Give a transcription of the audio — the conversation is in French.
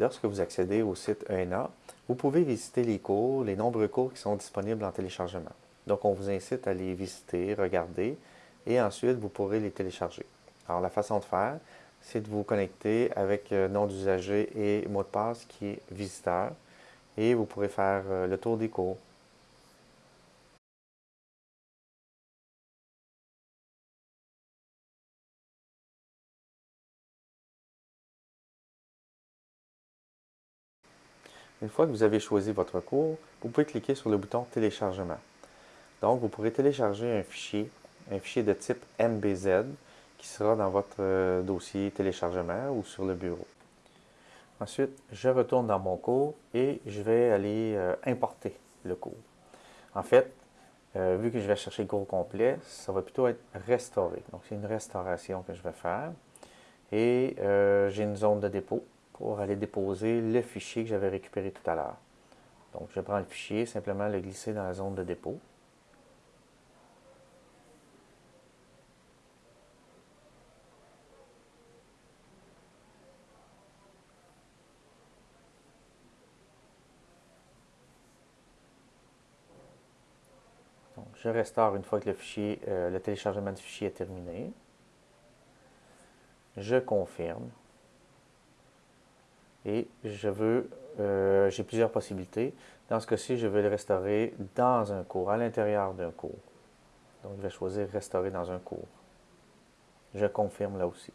lorsque vous accédez au site ENA, vous pouvez visiter les cours, les nombreux cours qui sont disponibles en téléchargement. Donc, on vous incite à les visiter, regarder, et ensuite, vous pourrez les télécharger. Alors, la façon de faire, c'est de vous connecter avec euh, nom d'usager et mot de passe qui est visiteur, et vous pourrez faire euh, le tour des cours. Une fois que vous avez choisi votre cours, vous pouvez cliquer sur le bouton Téléchargement. Donc, vous pourrez télécharger un fichier, un fichier de type MBZ qui sera dans votre euh, dossier téléchargement ou sur le bureau. Ensuite, je retourne dans mon cours et je vais aller euh, importer le cours. En fait, euh, vu que je vais chercher le cours complet, ça va plutôt être restauré. Donc, c'est une restauration que je vais faire. Et j'ai une zone de dépôt pour aller déposer le fichier que j'avais récupéré tout à l'heure. Donc, je prends le fichier, simplement le glisser dans la zone de dépôt. Donc, je restaure une fois que le, fichier, euh, le téléchargement du fichier est terminé. Je confirme et je veux, euh, j'ai plusieurs possibilités. Dans ce cas-ci, je veux le restaurer dans un cours, à l'intérieur d'un cours. Donc, je vais choisir restaurer dans un cours. Je confirme là aussi.